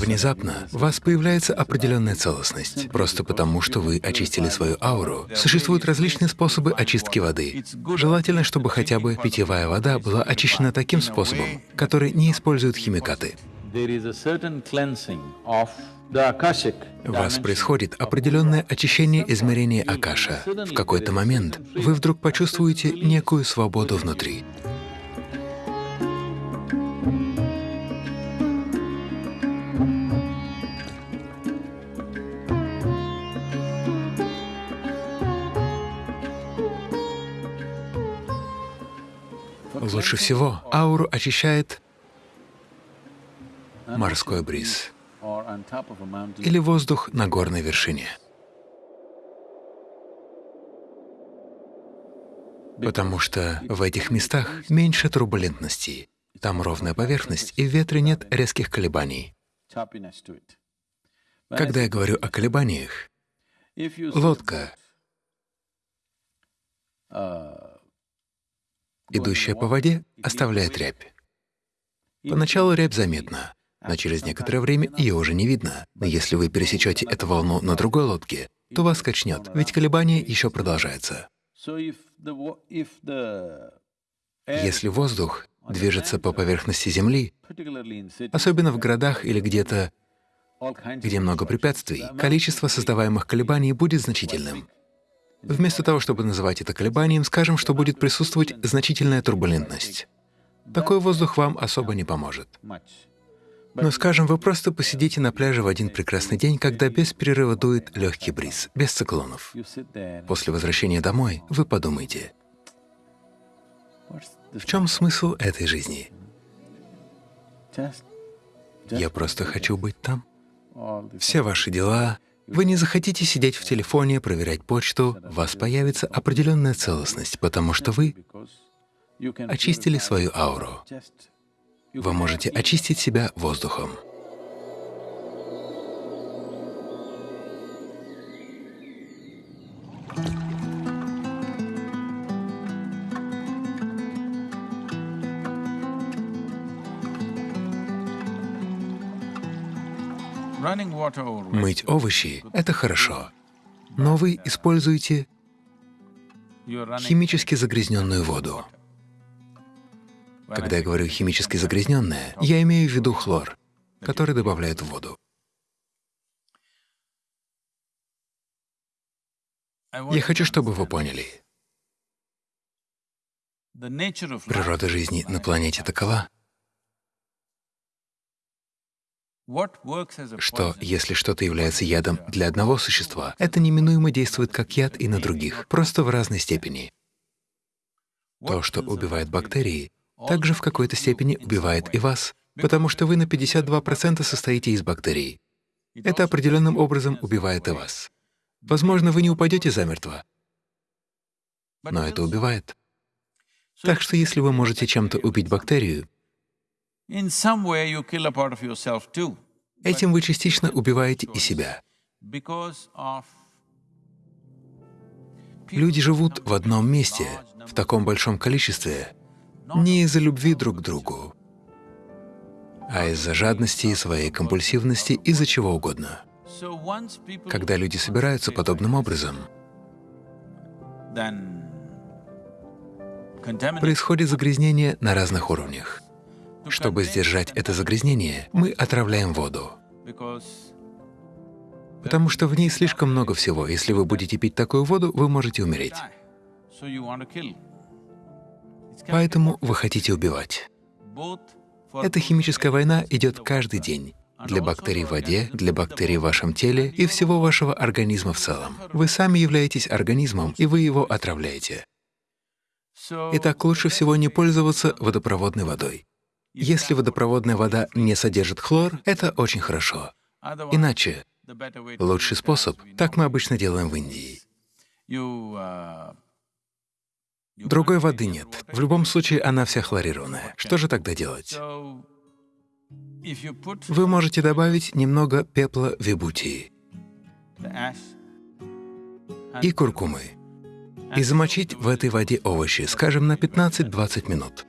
Внезапно у вас появляется определенная целостность, просто потому, что вы очистили свою ауру. Существуют различные способы очистки воды. Желательно, чтобы хотя бы питьевая вода была очищена таким способом, который не использует химикаты. У вас происходит определенное очищение измерения Акаша. В какой-то момент вы вдруг почувствуете некую свободу внутри. Лучше всего ауру очищает морской бриз или воздух на горной вершине. Потому что в этих местах меньше турбулентности, там ровная поверхность, и в ветре нет резких колебаний. Когда я говорю о колебаниях, лодка, идущая по воде, оставляет рябь. Поначалу рябь заметна, но через некоторое время ее уже не видно. Но если вы пересечете эту волну на другой лодке, то вас качнет, ведь колебание еще продолжается. Если воздух движется по поверхности Земли, особенно в городах или где-то, где много препятствий, количество создаваемых колебаний будет значительным. Вместо того, чтобы называть это колебанием, скажем, что будет присутствовать значительная турбулентность. Такой воздух вам особо не поможет. Но, скажем, вы просто посидите на пляже в один прекрасный день, когда без перерыва дует легкий бриз, без циклонов. После возвращения домой вы подумаете, в чем смысл этой жизни? Я просто хочу быть там. Все ваши дела, вы не захотите сидеть в телефоне, проверять почту, у вас появится определенная целостность, потому что вы очистили свою ауру. Вы можете очистить себя воздухом. Мыть овощи — это хорошо, но вы используете химически загрязненную воду. Когда я говорю химически загрязненная, я имею в виду хлор, который добавляют в воду. Я хочу, чтобы вы поняли. Природа жизни на планете такова, что если что-то является ядом для одного существа, это неминуемо действует как яд и на других, просто в разной степени. То, что убивает бактерии, также в какой-то степени убивает и вас, потому что вы на 52% состоите из бактерий. Это определенным образом убивает и вас. Возможно, вы не упадете замертво, но это убивает. Так что если вы можете чем-то убить бактерию, этим вы частично убиваете и себя. Люди живут в одном месте, в таком большом количестве, не из-за любви друг к другу, а из-за жадности и своей компульсивности, из-за чего угодно. Когда люди собираются подобным образом, происходит загрязнение на разных уровнях. Чтобы сдержать это загрязнение, мы отравляем воду, потому что в ней слишком много всего. Если вы будете пить такую воду, вы можете умереть. Поэтому вы хотите убивать. Эта химическая война идет каждый день. Для бактерий в воде, для бактерий в вашем теле и всего вашего организма в целом. Вы сами являетесь организмом, и вы его отравляете. Итак, лучше всего не пользоваться водопроводной водой. Если водопроводная вода не содержит хлор, это очень хорошо. Иначе лучший способ, так мы обычно делаем в Индии. Другой воды нет. В любом случае она вся хлорированная. Что же тогда делать? Вы можете добавить немного пепла вибутии и куркумы и замочить в этой воде овощи, скажем, на 15-20 минут.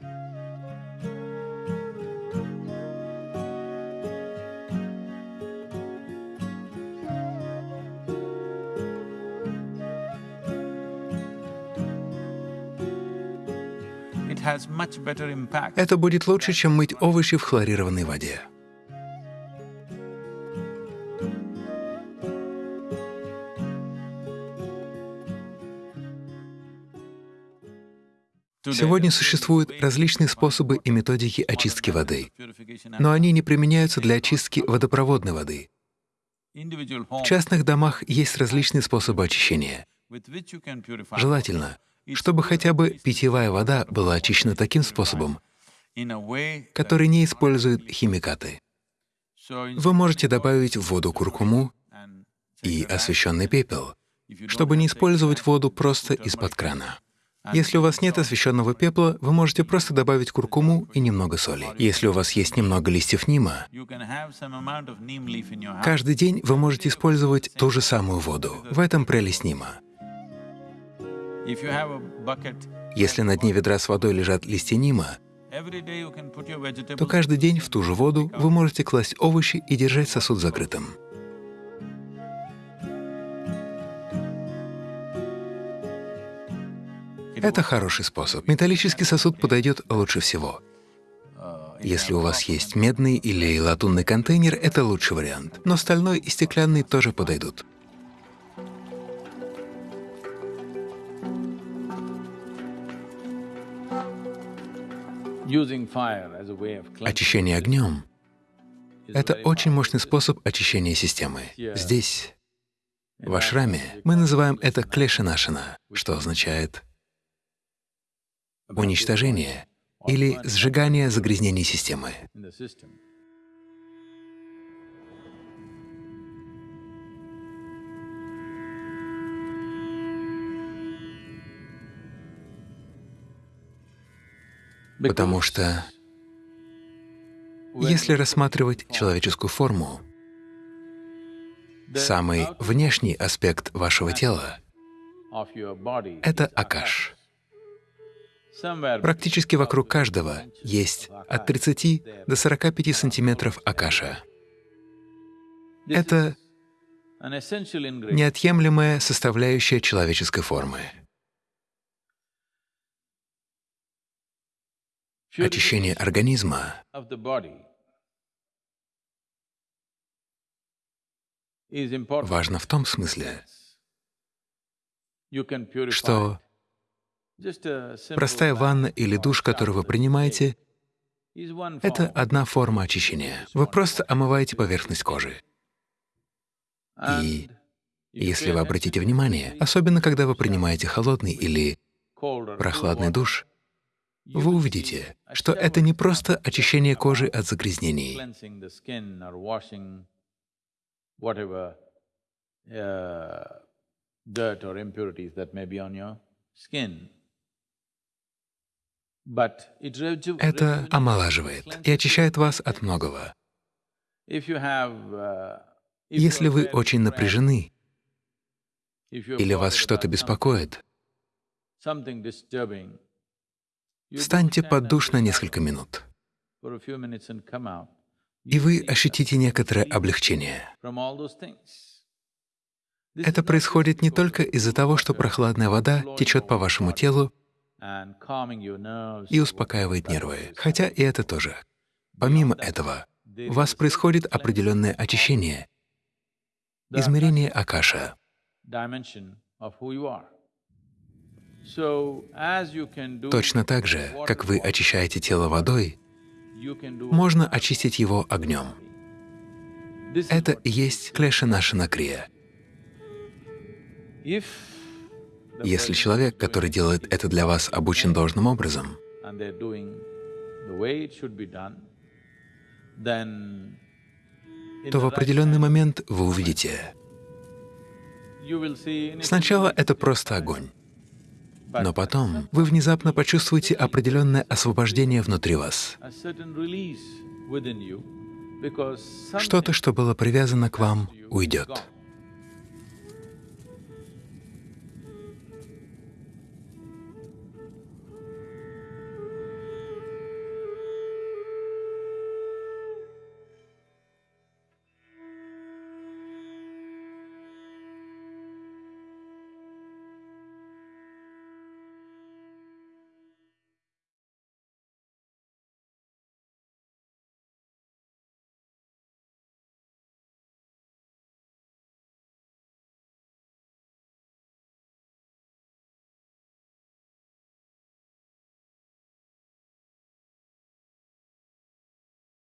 Это будет лучше, чем мыть овощи в хлорированной воде. Сегодня существуют различные способы и методики очистки воды, но они не применяются для очистки водопроводной воды. В частных домах есть различные способы очищения. Желательно, чтобы хотя бы питьевая вода была очищена таким способом, который не использует химикаты. Вы можете добавить в воду куркуму и освещенный пепел, чтобы не использовать воду просто из-под крана. Если у вас нет освещенного пепла, вы можете просто добавить куркуму и немного соли. Если у вас есть немного листьев нима, каждый день вы можете использовать ту же самую воду. В этом прелесть нима. Если на дне ведра с водой лежат листья нима, то каждый день в ту же воду вы можете класть овощи и держать сосуд закрытым. Это хороший способ. Металлический сосуд подойдет лучше всего. Если у вас есть медный или латунный контейнер, это лучший вариант. Но стальной и стеклянный тоже подойдут. Очищение огнем — это очень мощный способ очищения системы. Здесь, в ашраме, мы называем это клешинашина, что означает уничтожение или сжигание загрязнений системы. Потому что если рассматривать человеческую форму, самый внешний аспект вашего тела — это акаш. Практически вокруг каждого есть от 30 до 45 сантиметров акаша. Это неотъемлемая составляющая человеческой формы. Очищение организма. важно в том смысле, что Простая ванна или душ, который вы принимаете, — это одна форма очищения. Вы просто омываете поверхность кожи. И если вы обратите внимание, особенно когда вы принимаете холодный или прохладный душ, вы увидите, что это не просто очищение кожи от загрязнений. skin. Это омолаживает и очищает вас от многого. Uh, Если вы очень напряжены или вас что-то беспокоит, встаньте под душ на несколько минут, и вы ощутите некоторое облегчение. Это происходит не только из-за того, что прохладная вода течет по вашему телу и успокаивает нервы, хотя и это тоже. Помимо этого, у вас происходит определенное очищение, измерение акаша. Точно так же, как вы очищаете тело водой, можно очистить его огнем. Это и есть клеша наша накрия. Если человек, который делает это для вас, обучен должным образом, то в определенный момент вы увидите, сначала это просто огонь, но потом вы внезапно почувствуете определенное освобождение внутри вас. Что-то, что было привязано к вам, уйдет.